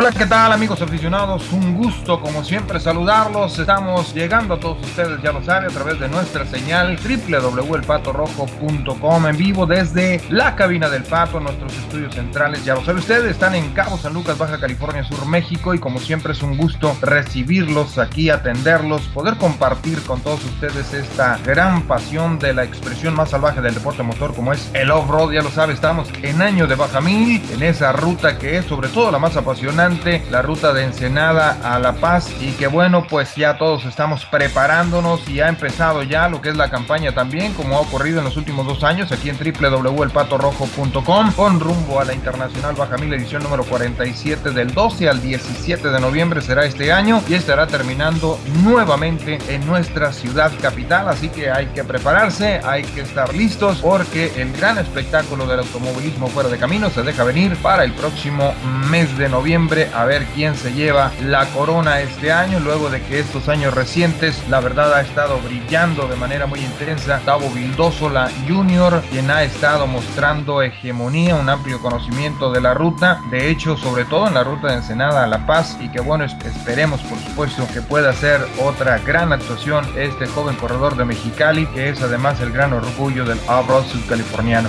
Hola, ¿qué tal amigos aficionados? Un gusto como siempre saludarlos. Estamos llegando a todos ustedes, ya lo saben, a través de nuestra señal www.elpatorrojo.com en vivo desde la cabina del Pato, nuestros estudios centrales. Ya lo saben ustedes, están en Cabo San Lucas, Baja California Sur, México y como siempre es un gusto recibirlos aquí, atenderlos, poder compartir con todos ustedes esta gran pasión de la expresión más salvaje del deporte motor como es el off-road. Ya lo saben, estamos en año de Baja Mil, en esa ruta que es sobre todo la más apasionante la ruta de Ensenada a La Paz. Y que bueno pues ya todos estamos preparándonos y ha empezado ya lo que es la campaña también como ha ocurrido en los últimos dos años aquí en www.elpatorrojo.com con rumbo a la Internacional Baja Mil edición número 47 del 12 al 17 de noviembre será este año y estará terminando nuevamente en nuestra ciudad capital. Así que hay que prepararse hay que estar listos porque el gran espectáculo del automovilismo fuera de camino se deja venir para el próximo mes de noviembre a ver quién se lleva la corona este año, luego de que estos años recientes la verdad ha estado brillando de manera muy intensa. Tavo Vildósola Jr., quien ha estado mostrando hegemonía, un amplio conocimiento de la ruta, de hecho, sobre todo en la ruta de Ensenada a La Paz, y que bueno, esperemos por supuesto que pueda ser otra gran actuación este joven corredor de Mexicali, que es además el gran orgullo del off-road sudcaliforniano.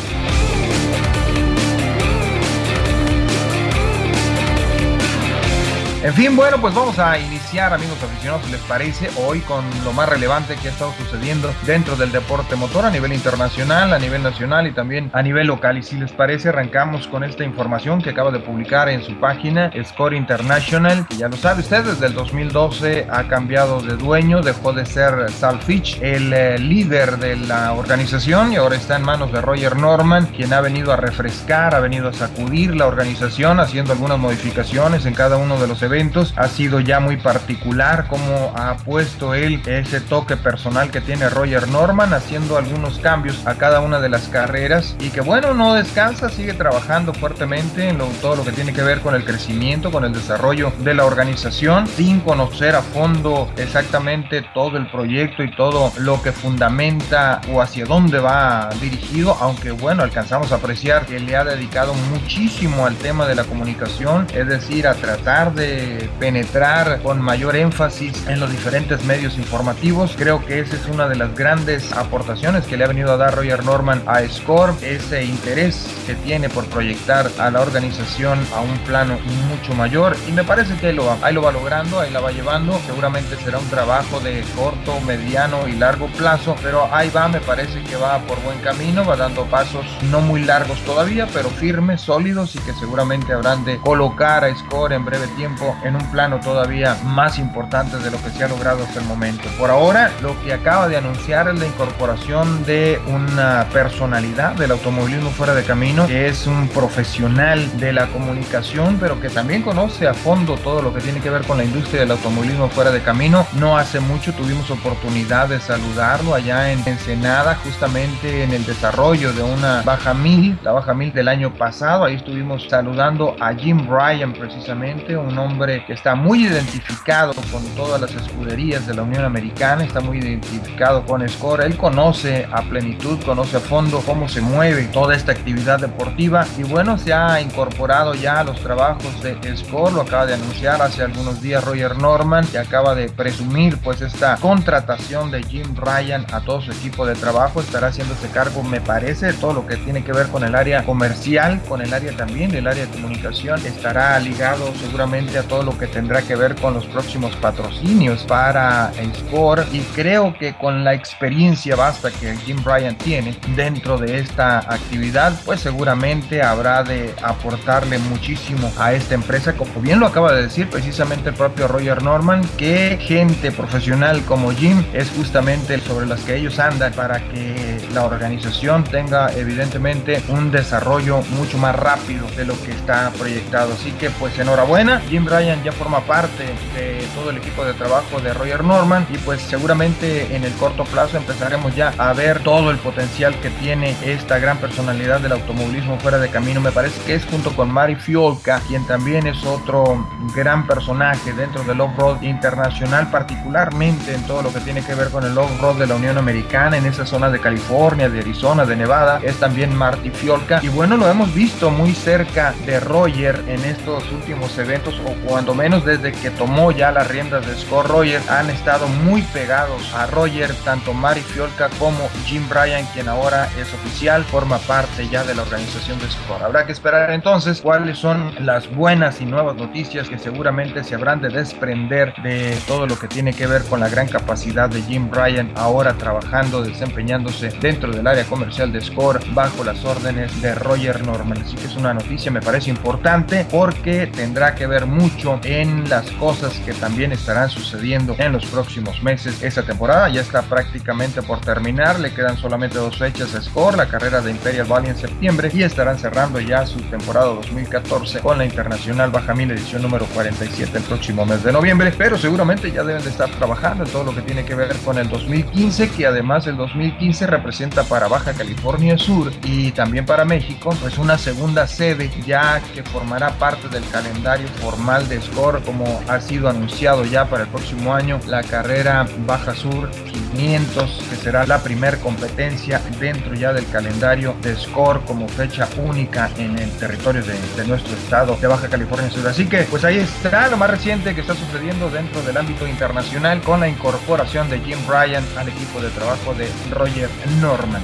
En fin, bueno, pues vamos a iniciar, amigos aficionados, si les parece, hoy con lo más relevante que ha estado sucediendo dentro del deporte motor a nivel internacional, a nivel nacional y también a nivel local. Y si les parece, arrancamos con esta información que acaba de publicar en su página Score International, que ya lo sabe usted, desde el 2012 ha cambiado de dueño, dejó de ser Sal Fitch, el eh, líder de la organización, y ahora está en manos de Roger Norman, quien ha venido a refrescar, ha venido a sacudir la organización, haciendo algunas modificaciones en cada uno de los eventos. Ha sido ya muy particular como ha puesto él ese toque personal que tiene Roger Norman, haciendo algunos cambios a cada una de las carreras y que bueno, no descansa, sigue trabajando fuertemente en todo lo que tiene que ver con el crecimiento, con el desarrollo de la organización, sin conocer a fondo exactamente todo el proyecto y todo lo que fundamenta o hacia dónde va dirigido, aunque bueno, alcanzamos a apreciar que le ha dedicado muchísimo al tema de la comunicación, es decir, a tratar de penetrar con mayor énfasis en los diferentes medios informativos. Creo que esa es una de las grandes aportaciones que le ha venido a dar Roger Norman a Score, ese interés que tiene por proyectar a la organización a un plano mucho mayor y me parece que lo, va, ahí lo va logrando, ahí la va llevando, seguramente será un trabajo de corto, mediano y largo plazo, pero ahí va, me parece que va por buen camino, va dando pasos no muy largos todavía, pero firmes, sólidos y que seguramente habrán de colocar a Score en breve tiempo en un plano todavía más importante de lo que se ha logrado hasta el momento. Por ahora, lo que acaba de anunciar es la incorporación de una personalidad del automovilismo fuera de camino, que es un profesional de la comunicación, pero que también conoce a fondo todo lo que tiene que ver con la industria del automovilismo fuera de camino. No hace mucho tuvimos oportunidad de saludarlo allá en Ensenada, justamente en el desarrollo de una baja mil, la baja mil del año pasado. Ahí estuvimos saludando a Jim Bryan precisamente, un hombre que está muy identificado con todas las escuderías de la Unión Americana, está muy identificado con Score, él conoce a plenitud, conoce a fondo cómo se mueve toda esta actividad deportiva y bueno, se ha incorporado ya a los trabajos de Score, lo acaba de anunciar hace algunos días Roger Norman, que acaba de presumir pues esta contratación de Jim Ryan a todo su equipo de trabajo, estará haciéndose cargo, me parece, de todo lo que tiene que ver con el área comercial, con el área también del área de comunicación, estará ligado seguramente a todo lo que tendrá que ver con los próximos patrocinios para Score y creo que con la experiencia basta que Jim Bryan tiene dentro de esta actividad, pues seguramente habrá de aportarle muchísimo a esta empresa, como bien lo acaba de decir precisamente el propio Roger Norman, que gente profesional como Jim es justamente sobre las que ellos andan para que la organización tenga evidentemente un desarrollo mucho más rápido de lo que está proyectado. Así que pues enhorabuena, Jim Bryan Ya forma parte de todo el equipo de trabajo de Roger Norman y pues seguramente en el corto plazo empezaremos ya a ver todo el potencial que tiene esta gran personalidad del automovilismo fuera de camino. Me parece que es junto con Mari Fiolka, quien también es otro gran personaje dentro del off-road internacional, particularmente en todo lo que tiene que ver con el off-road de la Unión Americana, en esa zona de California, de Arizona, de Nevada, es también Marty Fiolka. Y bueno, lo hemos visto muy cerca de Roger en estos últimos eventos, o cuando menos desde que tomó ya las riendas de Scott Roger, han estado muy pegados a Roger, tanto Mari Fiolka como Jim Bryan, quien ahora es oficial, forma parte ya de la organización de Scott. Habrá que esperar entonces cuáles son las buenas y nuevas noticias que seguramente se habrán de desprender de todo lo que tiene que ver con la gran capacidad de Jim Bryan ahora trabajando, desempeñándose dentro del área comercial de Score bajo las órdenes de Roger Norman. Así que es una noticia, me parece importante porque tendrá que ver mucho en las cosas que también estarán sucediendo en los próximos meses. Esta temporada ya está prácticamente por terminar, le quedan solamente dos fechas a Score, la carrera de Imperial Valley en septiembre y estarán cerrando ya su temporada 2014 con la Internacional Baja Mil edición número 47 el próximo mes de noviembre, pero seguramente ya deben de estar trabajando en todo lo que tiene que ver con el 2015, que además el 2015 representa para Baja California Sur y también para México, pues una segunda sede ya que formará parte del calendario formal Score como ha sido anunciado ya para el próximo año la carrera Baja Sur 500 que será la primer competencia dentro ya del calendario de Score como fecha única en el territorio de, de nuestro estado de Baja California Sur. Así que pues ahí está lo más reciente que está sucediendo dentro del ámbito internacional con la incorporación de Jim Bryan al equipo de trabajo de Roger Norman.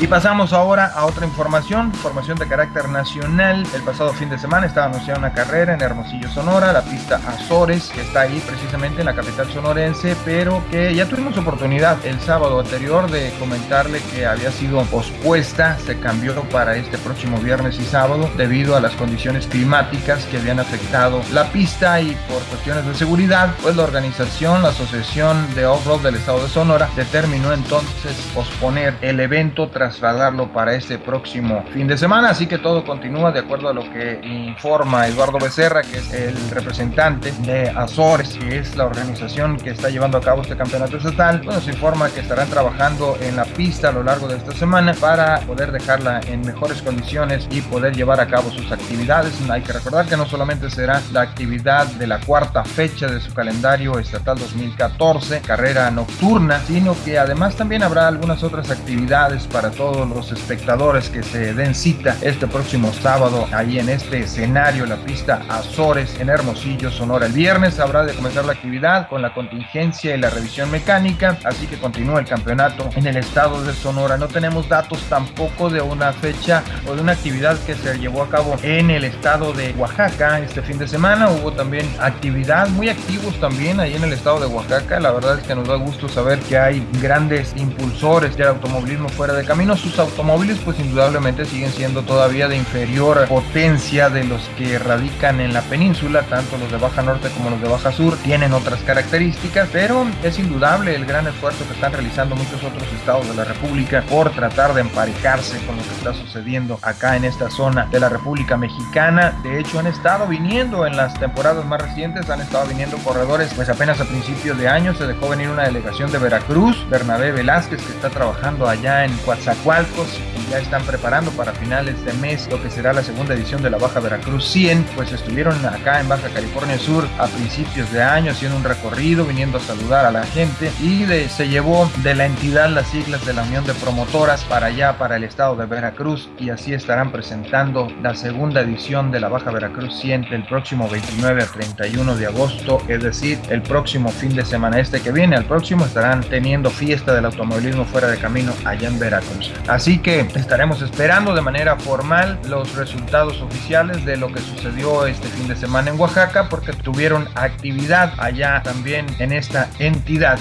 Y pasamos ahora a otra información, información de carácter nacional. El pasado fin de semana estaba anunciada una carrera en Hermosillo, Sonora, la pista Azores, que está ahí precisamente en la capital sonorense, pero que ya tuvimos oportunidad el sábado anterior de comentarle que había sido pospuesta, se cambió para este próximo viernes y sábado debido a las condiciones climáticas que habían afectado la pista y por cuestiones de seguridad, pues la organización, la Asociación de Off-Road del Estado de Sonora determinó entonces posponer el evento tras trasladarlo para este próximo fin de semana. Así que todo continúa de acuerdo a lo que informa Eduardo Becerra, que es el representante de Azores, que es la organización que está llevando a cabo este campeonato estatal. Pues nos informa que estarán trabajando en la pista a lo largo de esta semana para poder dejarla en mejores condiciones y poder llevar a cabo sus actividades. Hay que recordar que no solamente será la actividad de la cuarta fecha de su calendario estatal 2014, carrera nocturna, sino que además también habrá algunas otras actividades para todos los espectadores que se den cita este próximo sábado ahí en este escenario, la pista Azores en Hermosillo, Sonora. El viernes habrá de comenzar la actividad con la contingencia y la revisión mecánica, así que continúa el campeonato en el estado de Sonora. No tenemos datos tampoco de una fecha o de una actividad que se llevó a cabo en el estado de Oaxaca este fin de semana. Hubo también actividad, muy activos también ahí en el estado de Oaxaca. La verdad es que nos da gusto saber que hay grandes impulsores del automovilismo fuera de camino sus automóviles pues indudablemente siguen siendo todavía de inferior potencia de los que radican en la península, tanto los de Baja Norte como los de Baja Sur tienen otras características, pero es indudable el gran esfuerzo que están realizando muchos otros estados de la República por tratar de emparejarse con lo que está sucediendo acá en esta zona de la República Mexicana. De hecho han estado viniendo en las temporadas más recientes, han estado viniendo corredores, pues apenas a principios de año se dejó venir una delegación de Veracruz, Bernabé Velázquez que está trabajando allá en Coatzacoalcos y ya están preparando para finales de mes lo que será la segunda edición de la Baja Veracruz 100, pues estuvieron acá en Baja California Sur a principios de año haciendo un recorrido, viniendo a saludar a la gente y se llevó de la entidad las siglas de la Unión de Promotoras para allá, para el estado de Veracruz y así estarán presentando la segunda edición de la Baja Veracruz 100 del próximo 29 a 31 de agosto, es decir, el próximo fin de semana este que viene, al próximo estarán teniendo fiesta del automovilismo fuera de camino allá en Veracruz. Así que estaremos esperando de manera formal los resultados oficiales de lo que sucedió este fin de semana en Oaxaca porque tuvieron actividad allá también en esta entidad.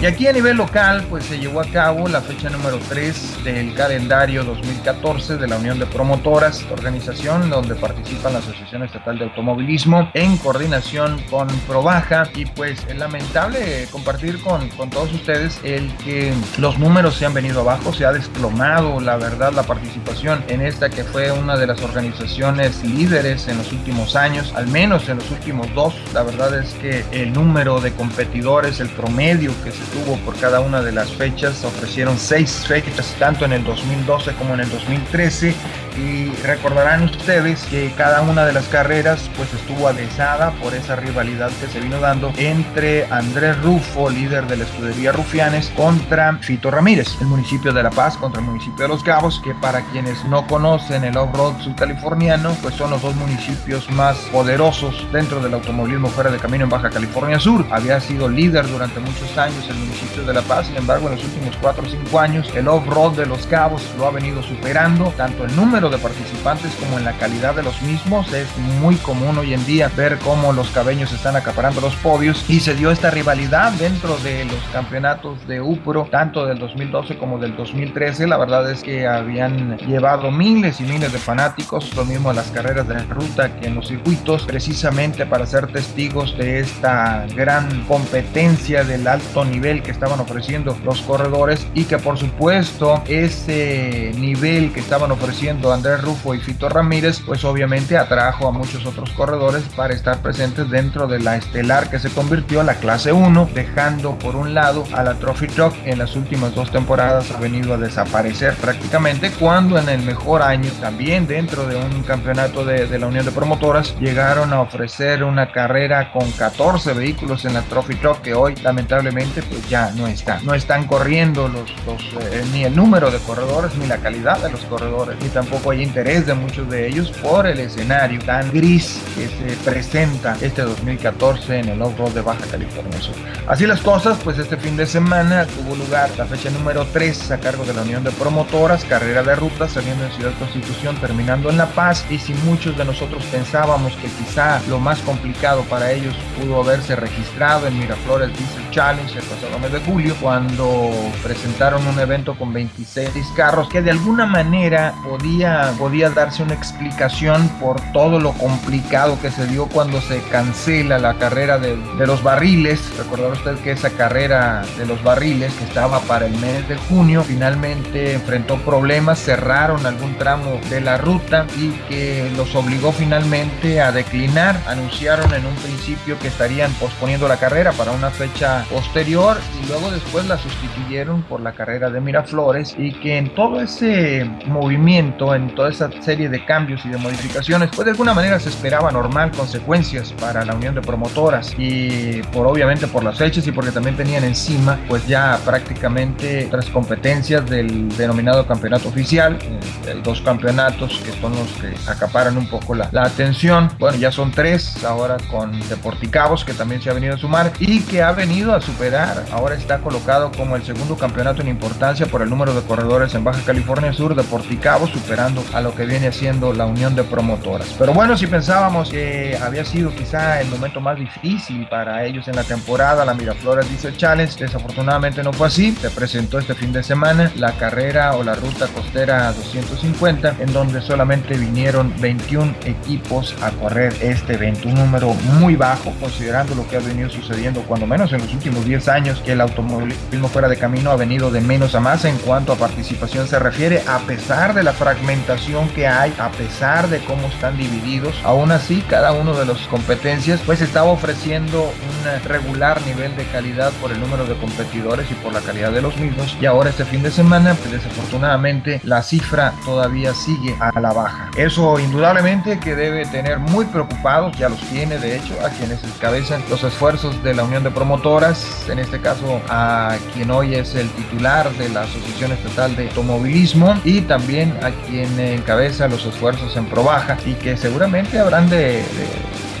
Y aquí a nivel local, pues se llevó a cabo la fecha número 3 del calendario 2014 de la Unión de Promotoras, organización donde participa la Asociación Estatal de Automovilismo en coordinación con Probaja. Y pues es lamentable compartir con, con todos ustedes el que los números se han venido abajo, se ha desplomado la verdad la participación en esta que fue una de las organizaciones líderes en los últimos años, al menos en los últimos dos. La verdad es que el número de competidores, el promedio que se tuvo por cada una de las fechas, ofrecieron seis fechas, tanto en el 2012 como en el 2013 y recordarán ustedes que cada una de las carreras pues estuvo adhesada por esa rivalidad que se vino dando entre Andrés Rufo, líder de la escudería Rufianes, contra Fito Ramírez, el municipio de La Paz contra el municipio de Los Cabos, que para quienes no conocen el off-road subcaliforniano, pues son los dos municipios más poderosos dentro del automovilismo fuera de camino en Baja California Sur. Había sido líder durante muchos años el municipio de La Paz, sin embargo en los últimos 4 o 5 años el off-road de Los Cabos lo ha venido superando, tanto el número de participantes como en la calidad de los mismos. Es muy común hoy en día ver cómo los cabeños están acaparando los podios y se dio esta rivalidad dentro de los campeonatos de UPRO, tanto del 2012 como del 2013. La verdad es que habían llevado miles y miles de fanáticos, lo mismo a las carreras de ruta que en los circuitos, precisamente para ser testigos de esta gran competencia del alto nivel que estaban ofreciendo los corredores y que por supuesto ese nivel que estaban ofreciendo Andrés Rufo y Fito Ramírez, pues obviamente atrajo a muchos otros corredores para estar presentes dentro de la estelar que se convirtió en la clase 1, dejando por un lado a la Trophy Truck en las últimas dos temporadas ha venido a desaparecer prácticamente, cuando en el mejor año también dentro de un campeonato de, la Unión de Promotoras llegaron a ofrecer una carrera con 14 vehículos en la Trophy Truck que hoy lamentablemente pues ya no está. No están corriendo los, los eh, ni el número de corredores ni la calidad de los corredores ni tampoco hay interés de muchos de ellos por el escenario tan gris que se presenta este 2014 en el off-road de Baja California Sur. Así las cosas, pues este fin de semana tuvo lugar la fecha número 3 a cargo de la Unión de Promotoras, carrera de ruta saliendo en Ciudad Constitución, terminando en La Paz. Y si muchos de nosotros pensábamos que quizá lo más complicado para ellos pudo haberse registrado en Miraflores Diesel Challenge el pasado mes de julio, cuando presentaron un evento con 26 carros que de alguna manera podía podía, darse una explicación por todo lo complicado que se dio cuando se cancela la carrera de, los barriles. Recordar usted que esa carrera de los barriles que estaba para el mes de junio finalmente enfrentó problemas, cerraron algún tramo de la ruta y que los obligó finalmente a declinar. Anunciaron en un principio que estarían posponiendo la carrera para una fecha posterior y luego después la sustituyeron por la carrera de Miraflores y que en todo ese movimiento, en toda esa serie de cambios y de modificaciones, pues de alguna manera se esperaba normal consecuencias para la unión de promotoras y por obviamente por las fechas y porque también tenían encima pues ya prácticamente tres competencias del denominado campeonato oficial, eh, hay dos campeonatos que son los que acaparan un poco la, la atención, bueno ya son tres ahora con Deporticabos que también se ha venido a sumar y que ha venido a superar, ahora está colocado como el segundo campeonato en importancia por el número de corredores en Baja California Sur, Deporticabos superando a lo que viene siendo la unión de promotoras. Pero bueno, si pensábamos que había sido quizá el momento más difícil para ellos en la temporada, la Miraflores Diesel Challenge, desafortunadamente no fue así. Se presentó este fin de semana la carrera o la ruta costera 250, en donde solamente vinieron 21 equipos a correr este evento, un número muy bajo considerando lo que ha venido sucediendo cuando menos en los últimos 10 años que el automovilismo fuera de camino ha venido de menos a más en cuanto a participación se refiere, a pesar de la fragmentación que hay a pesar de cómo están divididos. Aún así, cada uno de las competencias pues estaba ofreciendo un regular nivel de calidad por el número de competidores y por la calidad de los mismos. Y ahora este fin de semana, pues desafortunadamente la cifra todavía sigue a la baja. Eso indudablemente que debe tener muy preocupados, ya los tiene de hecho, a quienes encabezan los esfuerzos de la Unión de Promotoras, en este caso a quien hoy es el titular de la Asociación Estatal de Automovilismo y también a quien encabeza los esfuerzos en Probaja y que seguramente habrán de,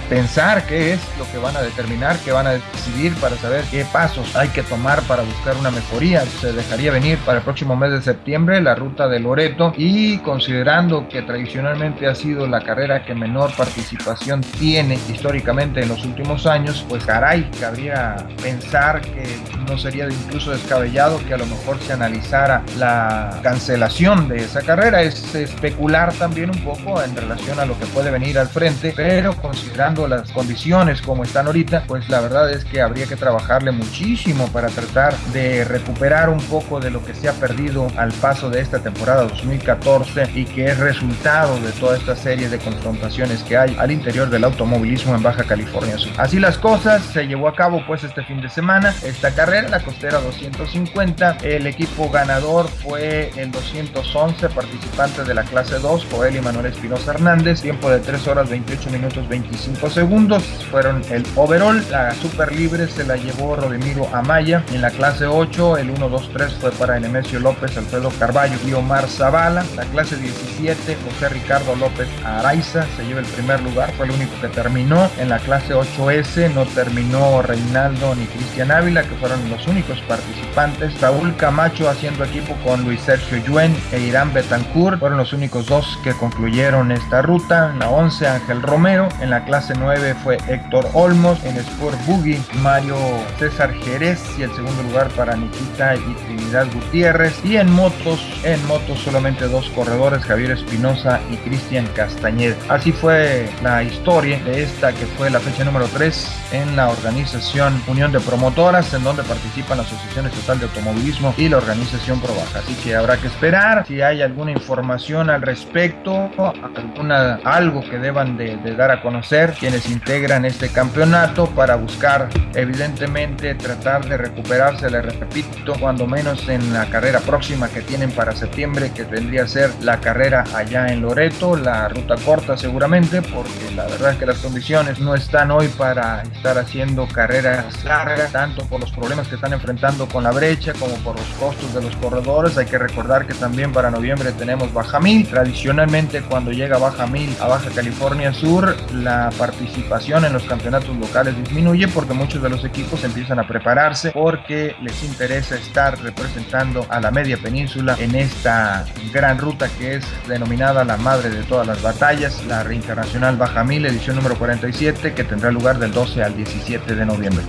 pensar qué es lo que van a determinar, qué van a decidir para saber qué pasos hay que tomar para buscar una mejoría. Se dejaría venir para el próximo mes de septiembre la ruta de Loreto y considerando que tradicionalmente ha sido la carrera que menor participación tiene históricamente en los últimos años, pues caray, cabría pensar que no sería incluso descabellado que a lo mejor se analizara la cancelación de esa carrera. Es especular también un poco en relación a lo que puede venir al frente, pero considerando las condiciones como están ahorita, pues la verdad es que habría que trabajarle muchísimo para tratar de recuperar un poco de lo que se ha perdido al paso de esta temporada 2014 y que es resultado de toda esta serie de confrontaciones que hay al interior del automovilismo en Baja California Sur. Así las cosas, se llevó a cabo pues este fin de semana esta carrera, la costera 250. El equipo ganador fue el 211 participante de la clase 2, Joel y Manuel Espinosa Hernández, tiempo de 3 horas 28 minutos 25 segundos. Fueron el overall, la super libre se la llevó Rodemiro Amaya. En la clase 8, el 1, 2, 3 fue para Nemesio López, Alfredo Carballo y Omar Zavala. La clase 17, José Ricardo López Araiza se lleva el primer lugar, fue el único que terminó. En la clase 8S no terminó Reinaldo ni Cristian Ávila, que fueron los únicos participantes. Raúl Camacho haciendo equipo con Luis Sergio Yuen e Irán Betancourt fueron los únicos dos que concluyeron esta ruta. En la 11, Ángel Romero. En la clase 9 fue Héctor Olmos. En Sport Boogie, Mario César Jerez y el segundo lugar para Nikita y Trinidad Gutiérrez. Y en motos, en motos solamente dos corredores, Javier Espinosa y Cristian Castañeda. Así fue la historia de esta que fue la fecha número 3 en la organización Unión de Promotoras, en donde participan la Asociación Estatal de Automovilismo y la organización ProBaja. Así que habrá que esperar si hay alguna información al respecto, alguna, algo que deban de, de dar a conocer quienes integran este campeonato para buscar evidentemente tratar de recuperarse, le repito, cuando menos en la carrera próxima que tienen para septiembre, que vendría a ser la carrera allá en Loreto, la ruta corta seguramente, porque la verdad es que las condiciones no están hoy para estar haciendo carreras largas, tanto por los problemas que están enfrentando con la brecha como por los costos de los corredores. Hay que recordar que también para noviembre tenemos Baja Mil. Tradicionalmente cuando llega Baja Mil a Baja California Sur, la participación en los campeonatos locales disminuye porque muchos de los equipos empiezan a prepararse porque les interesa estar representando a la media península en esta gran ruta que es denominada la madre de todas las batallas, la Reinternacional Baja Mil, edición número 47, que tendrá lugar del 12 al 17 de noviembre.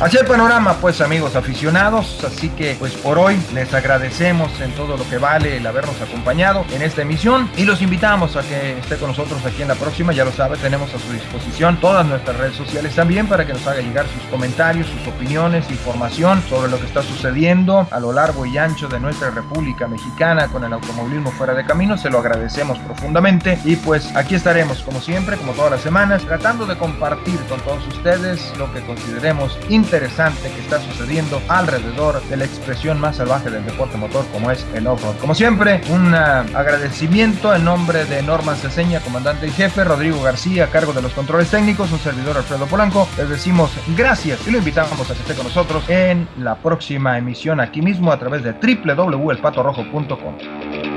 Así el panorama, pues amigos aficionados, así que pues por hoy les agradecemos en todo lo que vale el habernos acompañado en esta emisión y los invitamos a que esté con nosotros aquí en la próxima, ya lo sabe, tenemos a su disposición todas nuestras redes sociales también para que nos haga llegar sus comentarios, sus opiniones, información sobre lo que está sucediendo a lo largo y ancho de nuestra República Mexicana con el automovilismo fuera de camino, se lo agradecemos profundamente. Y pues aquí estaremos como siempre, como todas las semanas, tratando de compartir con todos ustedes lo que consideremos interesante interesante que está sucediendo alrededor de la expresión más salvaje del deporte motor como es el off-road. Como siempre, un uh, agradecimiento en nombre de Norman Ceseña, comandante y jefe, Rodrigo García, a cargo de los controles técnicos, un servidor Alfredo Polanco. Les decimos gracias y lo invitamos a que esté con nosotros en la próxima emisión aquí mismo a través de www.elpatorrojo.com.